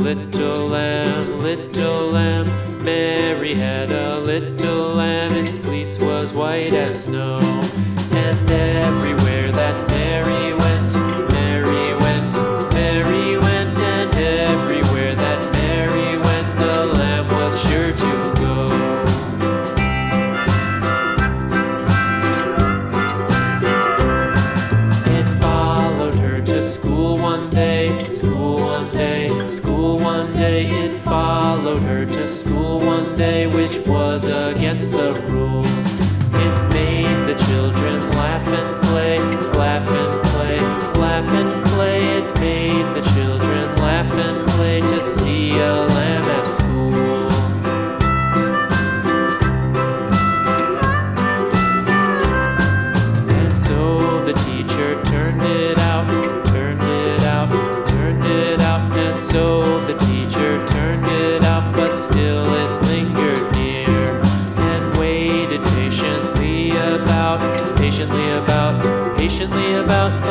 little lamb. Little lamb. Mary had a little lamb, its fleece was white as snow. And everywhere that Mary went, Mary went, Mary went, and everywhere that Mary went, the lamb was sure to go. It followed her to school one day, school was against the rules. It made the children laugh and play, laugh and play, laugh and play. It made the children laugh and play to see a lamb at school. And so the teacher turned it out, turned it out, turned it out. And so patiently about, patiently about,